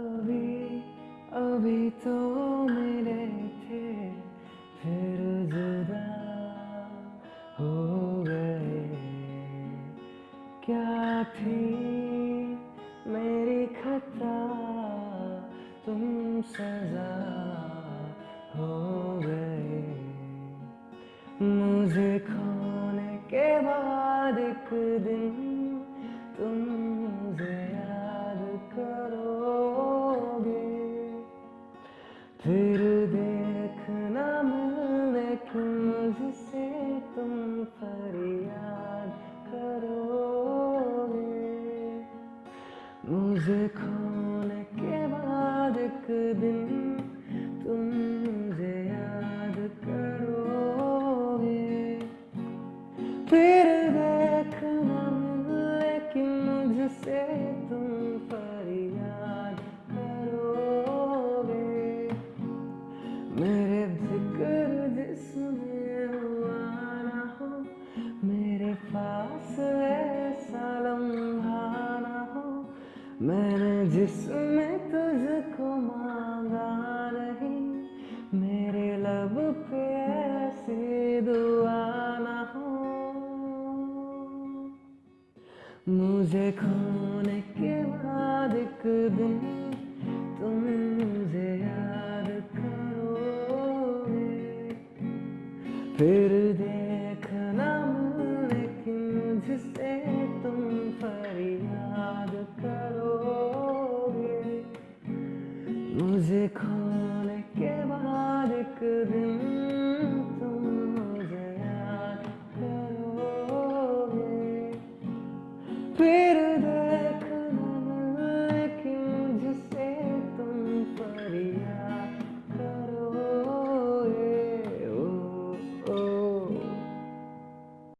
अभी अभी तो मिले थे, फिर जुदा हो गए। क्या थी मेरी खता? तुम सजा हो गए। मुझे खोने के बाद एक दिन फिर देखना मिलने की मुझसे तुम फरियाद करोगे। मुझे खोने के बाद एक दिन मेरे ज़िक्र जिसमें हुआ ना हो, मेरे पास ऐसा लम्हा ना हो, मैंने जिसमें तुझको मांगा नहीं, मेरे लब पे ऐसी दुआ ना हो। मुझे खोने के बाद एक दिन फिर देखना कि मुझसे तुम फरियाद करोगे। मुझे खोने के बाद एक दिन तुम मुझे याद करोगे। फिर